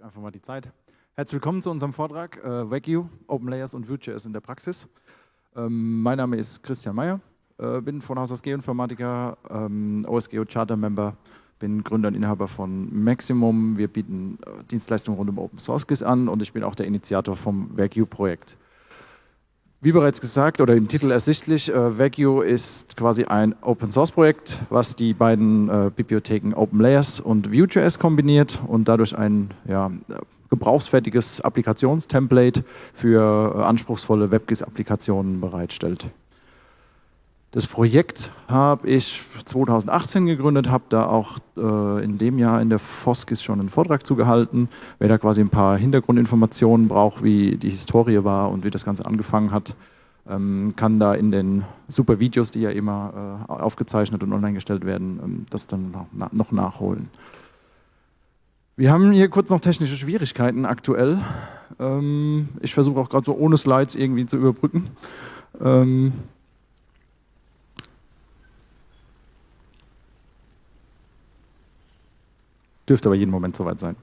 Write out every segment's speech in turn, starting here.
Einfach mal die Zeit. Herzlich willkommen zu unserem Vortrag äh, WagU, Open Layers und Vue.js in der Praxis. Ähm, mein Name ist Christian Meyer, äh, bin von Haus aus Geoinformatiker, ähm, OSGeo Charter Member, bin Gründer und Inhaber von Maximum. Wir bieten äh, Dienstleistungen rund um Open Source GIS an und ich bin auch der Initiator vom WagU Projekt. Wie bereits gesagt oder im Titel ersichtlich, äh, Vagio ist quasi ein Open-Source-Projekt, was die beiden äh, Bibliotheken OpenLayers und Vue.js kombiniert und dadurch ein ja, gebrauchsfertiges Applikationstemplate für äh, anspruchsvolle WebGIS-Applikationen bereitstellt. Das Projekt habe ich 2018 gegründet, habe da auch äh, in dem Jahr in der Foskis schon einen Vortrag zugehalten. Wer da quasi ein paar Hintergrundinformationen braucht, wie die Historie war und wie das Ganze angefangen hat, ähm, kann da in den super Videos, die ja immer äh, aufgezeichnet und online gestellt werden, ähm, das dann noch, noch nachholen. Wir haben hier kurz noch technische Schwierigkeiten aktuell. Ähm, ich versuche auch gerade so ohne Slides irgendwie zu überbrücken. Dürfte aber jeden Moment soweit sein.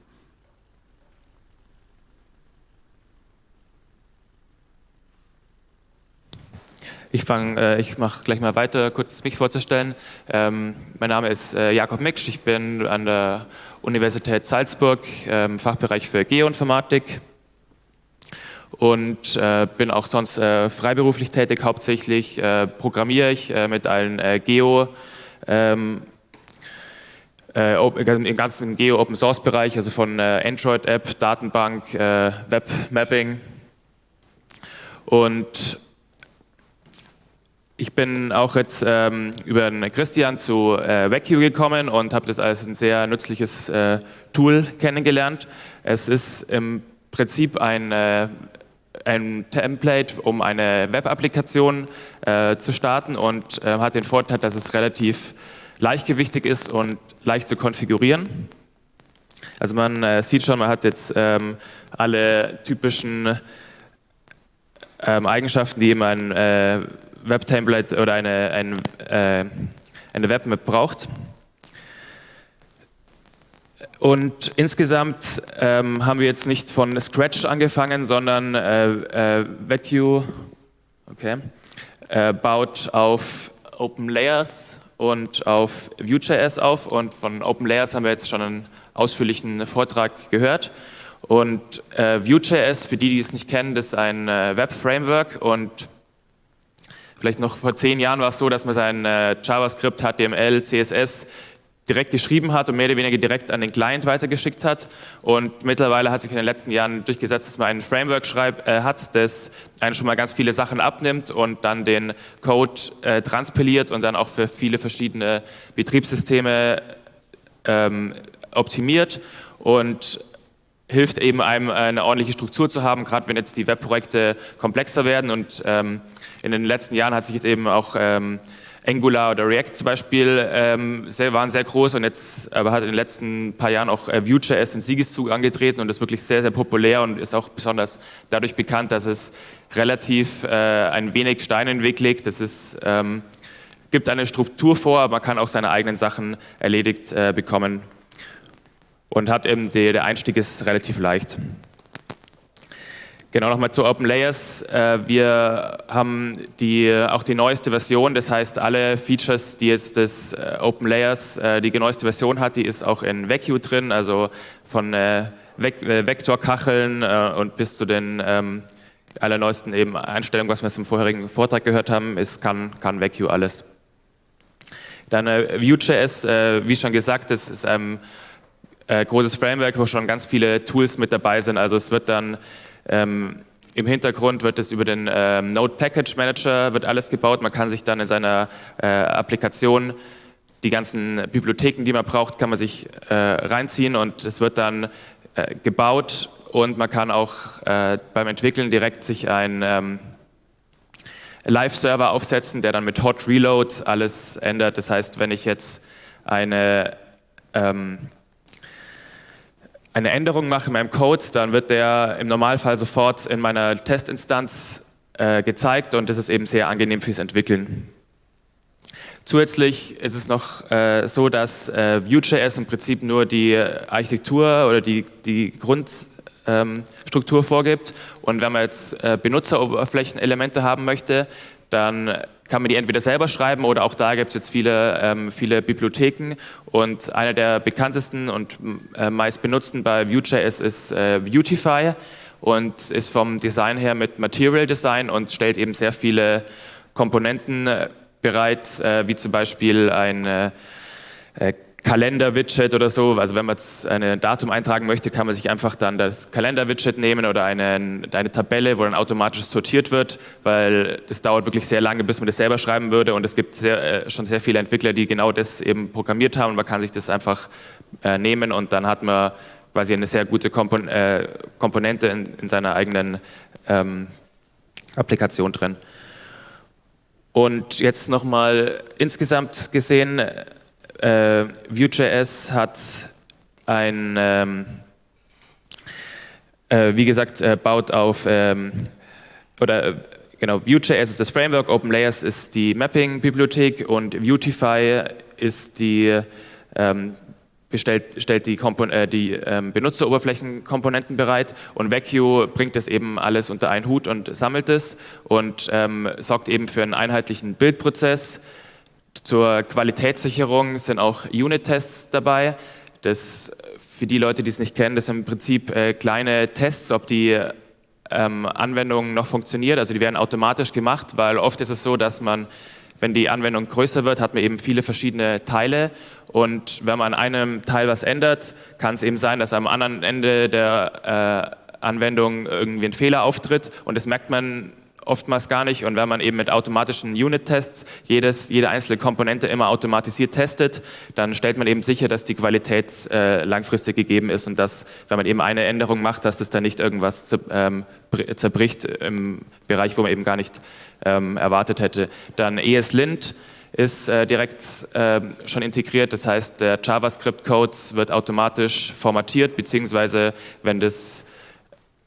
Ich fange, äh, ich mache gleich mal weiter, kurz mich vorzustellen. Ähm, mein Name ist äh, Jakob Miksch, ich bin an der Universität Salzburg, ähm, Fachbereich für Geoinformatik und äh, bin auch sonst freiberuflich tätig, hauptsächlich programmiere ich mit allen Geo- ähm, äh, im ganzen Geo-Open-Source-Bereich, also von äh, Android-App, Datenbank, äh, Web-Mapping. Und ich bin auch jetzt ähm, über den Christian zu äh, Vecchio gekommen und habe das als ein sehr nützliches äh, Tool kennengelernt. Es ist im Prinzip ein, äh, ein Template, um eine Web-Applikation äh, zu starten und äh, hat den Vorteil, dass es relativ leichtgewichtig ist und leicht zu konfigurieren. Also man äh, sieht schon, man hat jetzt ähm, alle typischen ähm, Eigenschaften, die immer ein äh, Web-Template oder eine, ein, äh, eine Webmap braucht. Und insgesamt ähm, haben wir jetzt nicht von Scratch angefangen, sondern äh, äh, VetQ okay, äh, baut auf Open Layers und auf Vue.js auf und von Open Layers haben wir jetzt schon einen ausführlichen Vortrag gehört. Und äh, Vue.js, für die, die es nicht kennen, das ist ein äh, Web-Framework und vielleicht noch vor zehn Jahren war es so, dass man sein äh, JavaScript, HTML, CSS direkt geschrieben hat und mehr oder weniger direkt an den Client weitergeschickt hat. Und mittlerweile hat sich in den letzten Jahren durchgesetzt, dass man ein Framework schreib, äh, hat, das einen schon mal ganz viele Sachen abnimmt und dann den Code äh, transpiliert und dann auch für viele verschiedene Betriebssysteme ähm, optimiert und hilft eben einem eine ordentliche Struktur zu haben, gerade wenn jetzt die Webprojekte komplexer werden und ähm, in den letzten Jahren hat sich jetzt eben auch ähm, Angular oder React zum Beispiel ähm, sehr, waren sehr groß und jetzt aber hat in den letzten paar Jahren auch äh, Vue.js in Siegeszug angetreten und ist wirklich sehr, sehr populär und ist auch besonders dadurch bekannt, dass es relativ äh, ein wenig Steine in den Weg legt. Es ähm, gibt eine Struktur vor, aber man kann auch seine eigenen Sachen erledigt äh, bekommen und hat eben die, der Einstieg ist relativ leicht. Genau, nochmal zu Open Layers. Äh, wir haben die, auch die neueste Version, das heißt alle Features, die jetzt das äh, Open Layers, äh, die neueste Version hat, die ist auch in VecU drin, also von Vektorkacheln und bis zu den ähm, allerneuesten eben Einstellungen, was wir im vorherigen Vortrag gehört haben, ist, kann, kann VecU alles. Dann Vue.js, wie schon gesagt, das ist ein großes Framework, wo schon ganz viele Tools mit dabei sind, also es wird dann ähm, Im Hintergrund wird es über den ähm, Node Package Manager wird alles gebaut. Man kann sich dann in seiner äh, Applikation die ganzen Bibliotheken, die man braucht, kann man sich äh, reinziehen und es wird dann äh, gebaut und man kann auch äh, beim Entwickeln direkt sich einen ähm, Live-Server aufsetzen, der dann mit Hot Reload alles ändert. Das heißt, wenn ich jetzt eine ähm, eine Änderung mache in meinem Code, dann wird der im Normalfall sofort in meiner Testinstanz äh, gezeigt und das ist eben sehr angenehm fürs Entwickeln. Zusätzlich ist es noch äh, so, dass äh, Vue.js im Prinzip nur die Architektur oder die, die Grundstruktur ähm, vorgibt. Und wenn man jetzt äh, Benutzeroberflächenelemente haben möchte, dann kann man die entweder selber schreiben oder auch da gibt es jetzt viele, ähm, viele Bibliotheken. Und eine der bekanntesten und äh, meist benutzten bei Vue.js ist äh, Vuetify und ist vom Design her mit Material Design und stellt eben sehr viele Komponenten äh, bereit, äh, wie zum Beispiel ein äh, äh, Kalender-Widget oder so. Also wenn man jetzt ein Datum eintragen möchte, kann man sich einfach dann das Kalender-Widget nehmen oder eine, eine Tabelle, wo dann automatisch sortiert wird, weil das dauert wirklich sehr lange, bis man das selber schreiben würde. Und es gibt sehr, äh, schon sehr viele Entwickler, die genau das eben programmiert haben. Und man kann sich das einfach äh, nehmen und dann hat man quasi eine sehr gute Kompon äh, Komponente in, in, seiner eigenen ähm, Applikation drin. Und jetzt nochmal insgesamt gesehen, äh, Vue.js hat ein, ähm, äh, wie gesagt, äh, baut auf, ähm, oder äh, genau, Vue.js ist das Framework, OpenLayers ist die Mapping-Bibliothek und Vuetify ist die ähm, bestellt, stellt die, Kompon äh, die ähm, Benutzeroberflächenkomponenten bereit und Vecchio bringt das eben alles unter einen Hut und sammelt es und ähm, sorgt eben für einen einheitlichen Bildprozess. Zur Qualitätssicherung sind auch Unit-Tests dabei. Das für die Leute, die es nicht kennen, das sind im Prinzip äh, kleine Tests, ob die ähm, Anwendung noch funktioniert. Also die werden automatisch gemacht, weil oft ist es so, dass man wenn die Anwendung größer wird, hat man eben viele verschiedene Teile und wenn man an einem Teil was ändert, kann es eben sein, dass am anderen Ende der äh, Anwendung irgendwie ein Fehler auftritt und das merkt man oftmals gar nicht. Und wenn man eben mit automatischen Unit-Tests jede einzelne Komponente immer automatisiert testet, dann stellt man eben sicher, dass die Qualität äh, langfristig gegeben ist und dass, wenn man eben eine Änderung macht, dass das dann nicht irgendwas ähm, zerbricht im Bereich, wo man eben gar nicht ähm, erwartet hätte. Dann ESLint ist äh, direkt äh, schon integriert, das heißt, der JavaScript-Code wird automatisch formatiert, beziehungsweise wenn, das,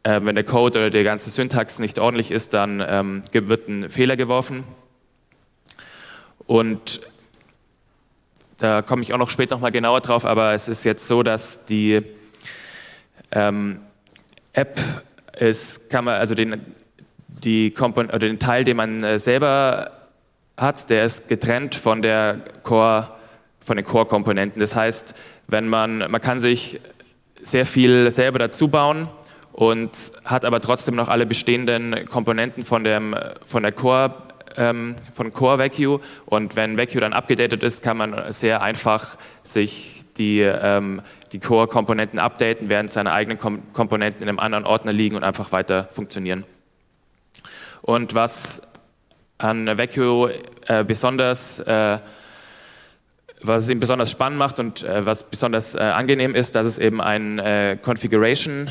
äh, wenn der Code oder die ganze Syntax nicht ordentlich ist, dann ähm, wird ein Fehler geworfen. Und da komme ich auch noch später noch mal genauer drauf, aber es ist jetzt so, dass die ähm, App ist, kann man, also den, die Kompon oder den Teil, den man äh, selber hat, der ist getrennt von der Core, von den Core-Komponenten. Das heißt, wenn man, man kann sich sehr viel selber dazu bauen und hat aber trotzdem noch alle bestehenden Komponenten von, dem, von der Core ähm, von Core Vacuum und wenn Vacuum dann abgedatet ist, kann man sehr einfach sich die, ähm, die Core-Komponenten updaten, während seine eigenen Kom Komponenten in einem anderen Ordner liegen und einfach weiter funktionieren. Und was an Vecchio äh, besonders, äh, was es besonders spannend macht und äh, was besonders äh, angenehm ist, dass es eben ein äh, Configuration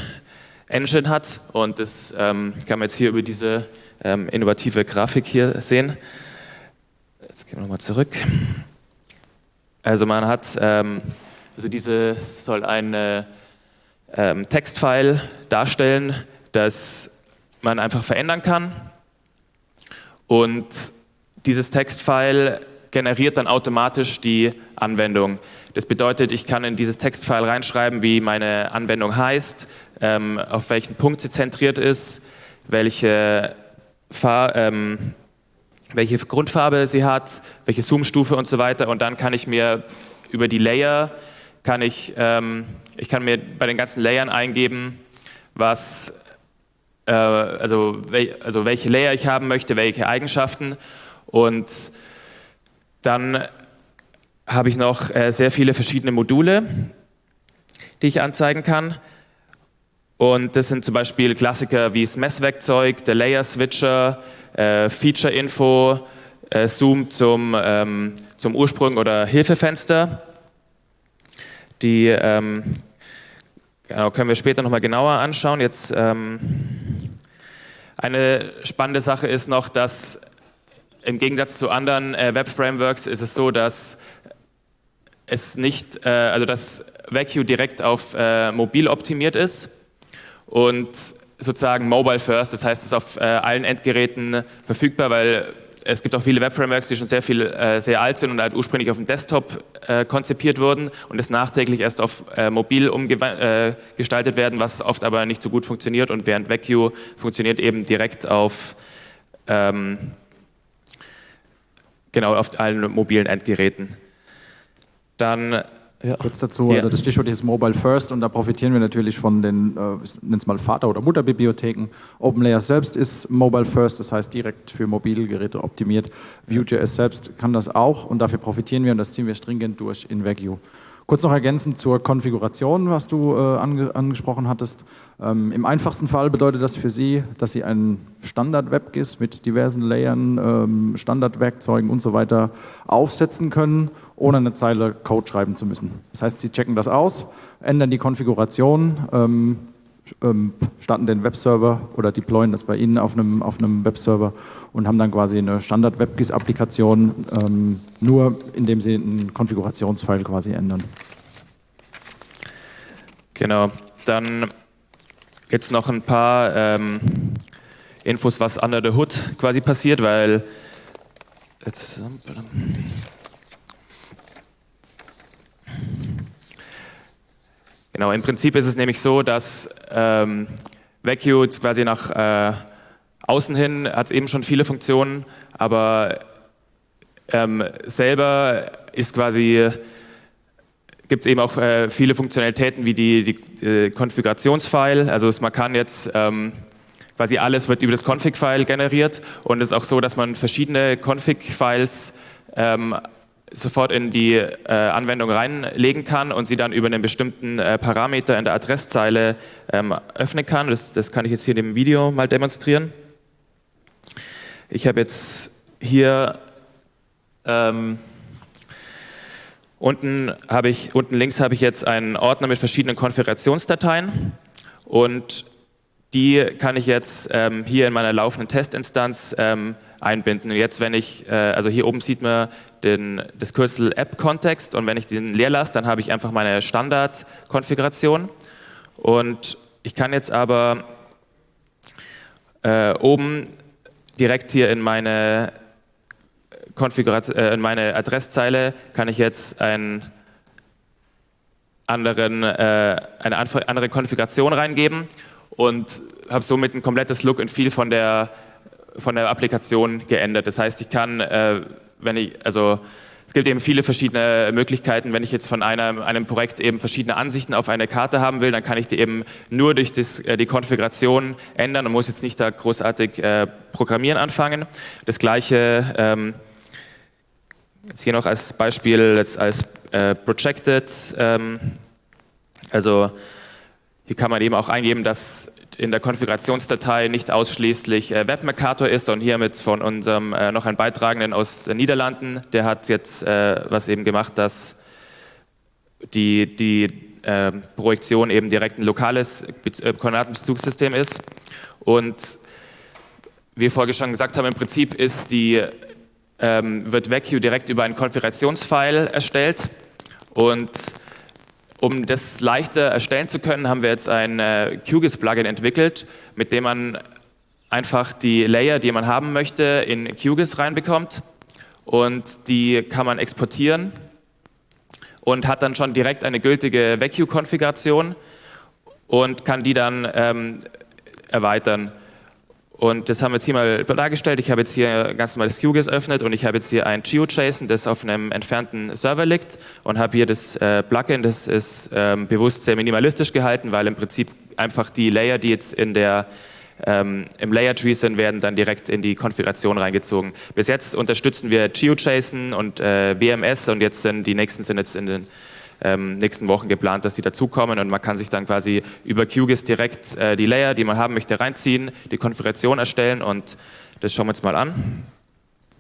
Engine hat und das ähm, kann man jetzt hier über diese ähm, innovative Grafik hier sehen. Jetzt gehen wir nochmal zurück. Also man hat, ähm, also diese soll ein ähm, Textfile darstellen, das man einfach verändern kann und dieses Textfile generiert dann automatisch die Anwendung. Das bedeutet, ich kann in dieses Textfile reinschreiben, wie meine Anwendung heißt, ähm, auf welchen Punkt sie zentriert ist, welche, Far ähm, welche Grundfarbe sie hat, welche Zoomstufe und so weiter. Und dann kann ich mir über die Layer, kann ich, ähm, ich kann mir bei den ganzen Layern eingeben, was äh, also, also welche Layer ich haben möchte, welche Eigenschaften. Und dann habe ich noch äh, sehr viele verschiedene Module, die ich anzeigen kann. Und das sind zum Beispiel Klassiker wie das Messwerkzeug, der Layer Switcher, äh, Feature Info, äh, Zoom zum, ähm, zum Ursprung oder Hilfefenster. Die ähm, genau, können wir später nochmal genauer anschauen. Jetzt ähm, eine spannende Sache ist noch, dass im Gegensatz zu anderen äh, Web-Frameworks ist es so, dass es nicht, äh, also dass Vacuum direkt auf äh, mobil optimiert ist und sozusagen mobile first, das heißt, es ist auf äh, allen Endgeräten verfügbar, weil es gibt auch viele Web-Frameworks, die schon sehr viel, äh, sehr alt sind und halt ursprünglich auf dem Desktop äh, konzipiert wurden und es nachträglich erst auf äh, mobil umgestaltet werden, was oft aber nicht so gut funktioniert und während VecView funktioniert eben direkt auf ähm, genau auf allen mobilen Endgeräten. Dann ja. Kurz dazu, also das Stichwort ist Mobile First und da profitieren wir natürlich von den, äh, ich nenne es mal Vater- oder Mutterbibliotheken. OpenLayer selbst ist Mobile First, das heißt direkt für Mobilgeräte optimiert. Vue.js selbst kann das auch und dafür profitieren wir und das ziehen wir stringent durch in Vue. Kurz noch ergänzend zur Konfiguration, was du äh, ange angesprochen hattest. Ähm, Im einfachsten Fall bedeutet das für Sie, dass Sie einen Standard-WebGIS mit diversen Layern, ähm, Standardwerkzeugen und so weiter aufsetzen können, ohne eine Zeile Code schreiben zu müssen. Das heißt, Sie checken das aus, ändern die Konfiguration, ähm, ähm, starten den Webserver oder deployen das bei Ihnen auf einem, auf einem Webserver und haben dann quasi eine Standard-WebGIS-Applikation, ähm, nur indem Sie einen Konfigurationsfile quasi ändern. Genau, dann jetzt noch ein paar ähm, Infos, was under the hood quasi passiert, weil jetzt, Genau, im Prinzip ist es nämlich so, dass ähm, Vecchio quasi nach äh, außen hin hat eben schon viele Funktionen, aber ähm, selber ist quasi gibt es eben auch äh, viele Funktionalitäten wie die, die äh, Konfigurationsfile. Also man kann jetzt ähm, quasi alles wird über das Config-File generiert und es ist auch so, dass man verschiedene Config-Files ähm, sofort in die äh, Anwendung reinlegen kann und sie dann über einen bestimmten äh, Parameter in der Adresszeile ähm, öffnen kann. Das, das, kann ich jetzt hier in dem Video mal demonstrieren. Ich habe jetzt hier ähm, unten, habe ich, unten links habe ich jetzt einen Ordner mit verschiedenen Konfigurationsdateien und die kann ich jetzt ähm, hier in meiner laufenden Testinstanz ähm, einbinden. Und jetzt, wenn ich, äh, also hier oben sieht man den, das Kürzel App-Kontext und wenn ich den leer lasse, dann habe ich einfach meine Standard-Konfiguration. Und ich kann jetzt aber äh, oben direkt hier in meine Konfiguration, äh, in meine Adresszeile kann ich jetzt einen anderen, äh, eine andere Konfiguration reingeben und habe somit ein komplettes Look and Feel von der von der Applikation geändert. Das heißt, ich kann, äh, wenn ich, also es gibt eben viele verschiedene Möglichkeiten. Wenn ich jetzt von einem, einem Projekt eben verschiedene Ansichten auf eine Karte haben will, dann kann ich die eben nur durch das, äh, die Konfiguration ändern und muss jetzt nicht da großartig äh, programmieren anfangen. Das gleiche ähm, jetzt hier noch als Beispiel jetzt als äh, Projected. Ähm, also hier kann man eben auch eingeben, dass in der Konfigurationsdatei nicht ausschließlich äh, WebMercator ist, sondern hiermit von unserem äh, noch ein Beitragenden aus den Niederlanden. Der hat jetzt äh, was eben gemacht, dass die, die äh, Projektion eben direkt ein lokales äh, Koordinatenbezugssystem ist. Und wie wir vorher schon gesagt haben, im Prinzip ist die, ähm, wird VecQ direkt über einen Konfigurationsfile erstellt und um das leichter erstellen zu können, haben wir jetzt ein äh, QGIS-Plugin entwickelt, mit dem man einfach die Layer, die man haben möchte, in QGIS reinbekommt und die kann man exportieren und hat dann schon direkt eine gültige VecQ-Konfiguration und kann die dann ähm, erweitern. Und das haben wir jetzt hier mal dargestellt. Ich habe jetzt hier ganz normales QGIS öffnet und ich habe jetzt hier ein GeoJSON, das auf einem entfernten Server liegt und habe hier das äh, Plugin, das ist ähm, bewusst sehr minimalistisch gehalten, weil im Prinzip einfach die Layer, die jetzt in der, ähm, im Layer Tree sind, werden dann direkt in die Konfiguration reingezogen. Bis jetzt unterstützen wir GeoJSON und äh, WMS und jetzt sind die nächsten sind jetzt in den ähm, nächsten Wochen geplant, dass die dazukommen. Und man kann sich dann quasi über QGIS direkt äh, die Layer, die man haben möchte, reinziehen, die Konfiguration erstellen. Und das schauen wir uns mal an.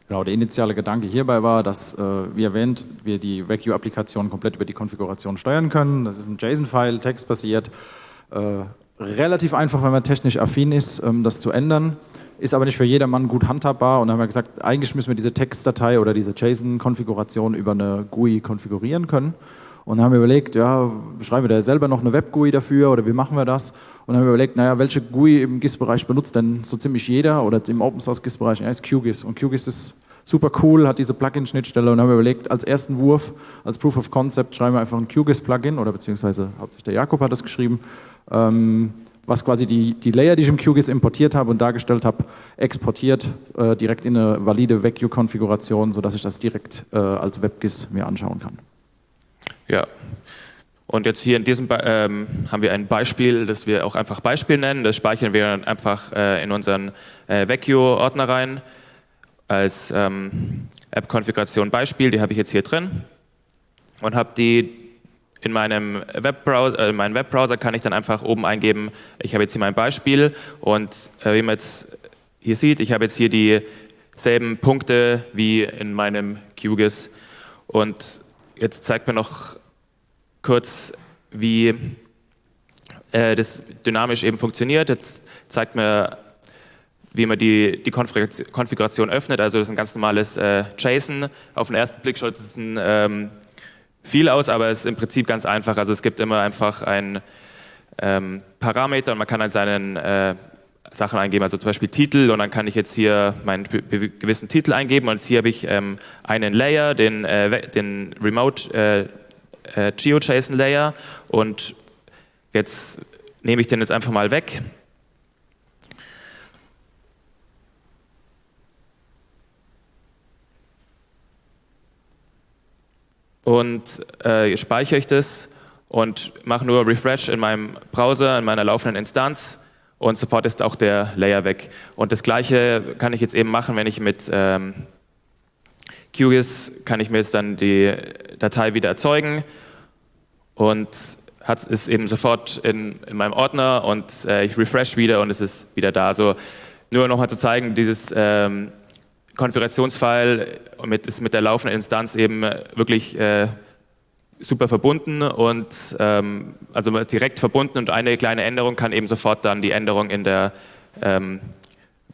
Genau, der initiale Gedanke hierbei war, dass, äh, wie erwähnt, wir die VecU-Applikation komplett über die Konfiguration steuern können. Das ist ein JSON-File, textbasiert, äh, relativ einfach, wenn man technisch affin ist, ähm, das zu ändern, ist aber nicht für jedermann gut handhabbar. Und dann haben wir gesagt, eigentlich müssen wir diese Textdatei oder diese JSON-Konfiguration über eine GUI konfigurieren können Und haben wir überlegt, ja, schreiben wir da selber noch eine Web-GUI dafür oder wie machen wir das? Und haben wir überlegt, naja, welche GUI im GIS-Bereich benutzt denn so ziemlich jeder oder im Open-Source-GIS-Bereich? Ja, ist QGIS. Und QGIS ist super cool, hat diese Plugin-Schnittstelle und haben überlegt, als ersten Wurf, als Proof of Concept schreiben wir einfach ein QGIS-Plugin oder beziehungsweise hauptsächlich der Jakob hat das geschrieben, ähm, was quasi die, die Layer, die ich im QGIS importiert habe und dargestellt habe, exportiert äh, direkt in eine valide VecU-Konfiguration, sodass ich das direkt äh, als WebGIS mir anschauen kann. Ja. Und jetzt hier in diesem ähm, haben wir ein Beispiel, das wir auch einfach Beispiel nennen. Das speichern wir dann einfach äh, in unseren äh, Vecchio-Ordner rein als ähm, App-Konfiguration Beispiel. Die habe ich jetzt hier drin und habe die in meinem Webbrowser, äh, meinen Webbrowser kann ich dann einfach oben eingeben, ich habe jetzt hier mein Beispiel und äh, wie man jetzt hier sieht, ich habe jetzt hier dieselben Punkte wie in meinem QGIS und jetzt zeigt mir noch kurz, wie äh, das dynamisch eben funktioniert. Jetzt zeigt mir, wie man die, die Konfiguration öffnet. Also das ist ein ganz normales äh, JSON. Auf den ersten Blick schaut es ein, ähm, viel aus, aber es ist im Prinzip ganz einfach. Also es gibt immer einfach einen ähm, Parameter und man kann halt seinen äh, Sachen eingeben, also zum Beispiel Titel und dann kann ich jetzt hier meinen gewissen Titel eingeben und hier habe ich ähm, einen Layer, den, äh, den Remote äh, GeoJSON Layer und jetzt nehme ich den jetzt einfach mal weg. Und äh, speichere ich das und mache nur Refresh in meinem Browser, in meiner laufenden Instanz und sofort ist auch der Layer weg. Und das gleiche kann ich jetzt eben machen, wenn ich mit ähm, QGIS kann ich mir jetzt dann die Datei wieder erzeugen und hat, ist eben sofort in, in meinem Ordner und äh, ich refresh wieder und es ist wieder da. Also nur nochmal zu zeigen, dieses ähm, Konfigurationsfile mit, ist mit der laufenden Instanz eben wirklich äh, super verbunden und ähm, also direkt verbunden und eine kleine Änderung kann eben sofort dann die Änderung in der ähm,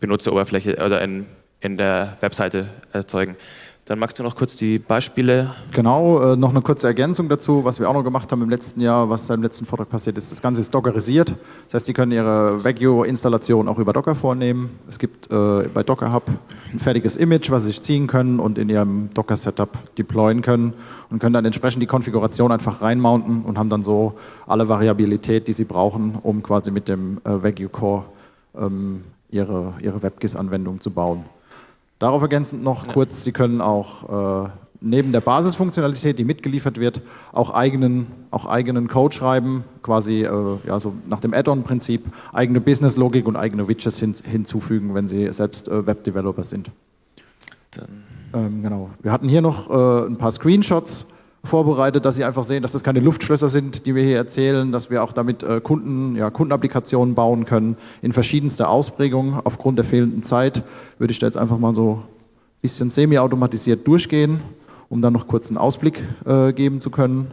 Benutzeroberfläche oder in, in der Webseite erzeugen. Dann magst du noch kurz die Beispiele. Genau, äh, noch eine kurze Ergänzung dazu, was wir auch noch gemacht haben im letzten Jahr, was im letzten Vortrag passiert ist. Das Ganze ist dockerisiert. Das heißt, die können ihre Vecchio-Installation auch über Docker vornehmen. Es gibt äh, bei Docker Hub ein fertiges Image, was sie sich ziehen können und in ihrem Docker-Setup deployen können und können dann entsprechend die Konfiguration einfach reinmounten und haben dann so alle Variabilität, die sie brauchen, um quasi mit dem äh, Vecchio Core ähm, ihre, ihre WebGIS-Anwendung zu bauen. Darauf ergänzend noch kurz, Sie können auch äh, neben der Basisfunktionalität, die mitgeliefert wird, auch eigenen, auch eigenen Code schreiben, quasi äh, ja, so nach dem Add-on-Prinzip, eigene Business-Logik und eigene Widgets hin, hinzufügen, wenn Sie selbst äh, Web-Developer sind. Ähm, genau. Wir hatten hier noch äh, ein paar Screenshots vorbereitet, dass Sie einfach sehen, dass das keine Luftschlösser sind, die wir hier erzählen, dass wir auch damit äh, Kunden, ja, Kundenapplikationen bauen können in verschiedenster Ausprägung. Aufgrund der fehlenden Zeit würde ich da jetzt einfach mal so ein bisschen semi-automatisiert durchgehen, um dann noch kurz einen Ausblick äh, geben zu können.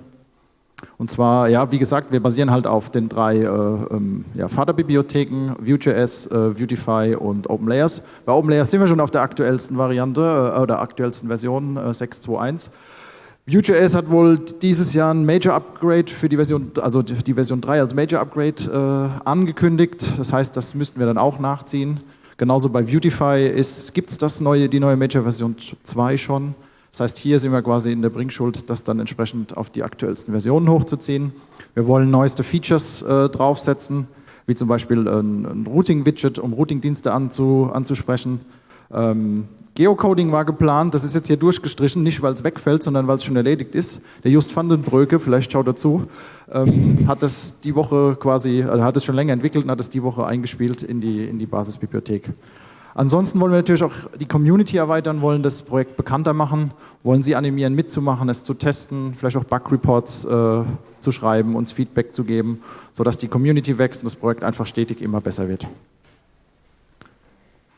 Und zwar, ja, wie gesagt, wir basieren halt auf den drei äh, ähm, ja, Vaterbibliotheken, Vue.js, äh, Vuetify und OpenLayers. Bei OpenLayers sind wir schon auf der aktuellsten Variante äh, oder aktuellsten Version äh, 6.2.1. Vue.js hat wohl dieses Jahr ein Major Upgrade für die Version, also die Version 3 als Major Upgrade äh, angekündigt. Das heißt, das müssten wir dann auch nachziehen. Genauso bei Vuetify gibt es neue, die neue Major Version 2 schon. Das heißt, hier sind wir quasi in der Bringschuld, das dann entsprechend auf die aktuellsten Versionen hochzuziehen. Wir wollen neueste Features äh, draufsetzen, wie zum Beispiel ein, ein Routing-Widget, um Routing-Dienste anzu, anzusprechen. Ähm, Geocoding war geplant, das ist jetzt hier durchgestrichen, nicht weil es wegfällt, sondern weil es schon erledigt ist. Der Just van den Bröke, vielleicht schaut er zu, ähm, hat das die Woche quasi, also hat es schon länger entwickelt und hat es die Woche eingespielt in die, in die Basisbibliothek. Ansonsten wollen wir natürlich auch die Community erweitern, wollen das Projekt bekannter machen, wollen Sie animieren, mitzumachen, es zu testen, vielleicht auch Bug-Reports äh, zu schreiben, uns Feedback zu geben, sodass die Community wächst und das Projekt einfach stetig immer besser wird.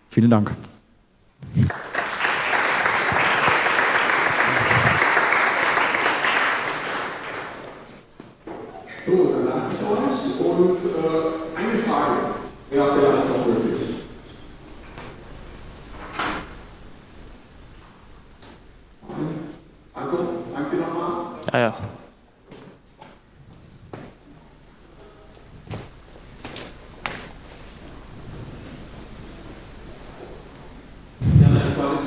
Vielen Dank. So, dann danke ich euch und äh, eine Frage. Wäre vielleicht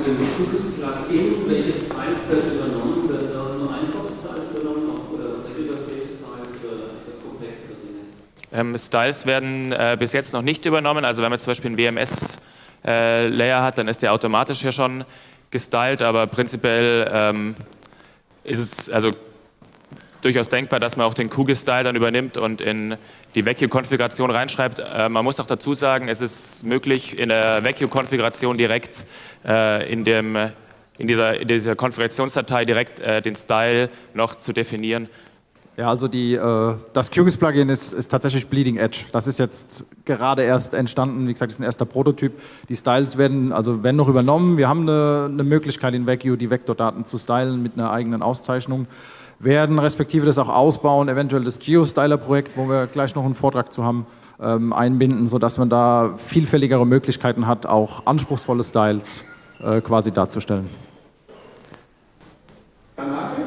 dem Bezugsplan in, welches teils wird übernommen, wird nur einfaches Teils übernommen, oder regular Sales Teils oder etwas komplexere Dinge? Ähm, Styles werden äh, bis jetzt noch nicht übernommen, also wenn man zum Beispiel einen WMS-Layer äh, hat, dann ist der automatisch ja schon gestylt, aber prinzipiell ähm, ist es, also durchaus denkbar, dass man auch den Q-Style dann übernimmt und in die Vacuum-Konfiguration reinschreibt. Äh, man muss auch dazu sagen, es ist möglich, in der Vacuum-Konfiguration direkt äh, in, dem, in, dieser, in dieser Konfigurationsdatei direkt äh, den Style noch zu definieren. Ja, also die, äh, das QGIS-Plugin ist, ist, tatsächlich Bleeding Edge. Das ist jetzt gerade erst entstanden. Wie gesagt, ist ein erster Prototyp. Die Styles werden, also werden noch übernommen. Wir haben eine, eine Möglichkeit in Vacuum, die Vektordaten zu stylen mit einer eigenen Auszeichnung werden, respektive das auch ausbauen, eventuell das Geostyler-Projekt, wo wir gleich noch einen Vortrag zu haben, ähm, einbinden, sodass man da vielfältigere Möglichkeiten hat, auch anspruchsvolle Styles äh, quasi darzustellen. Danke.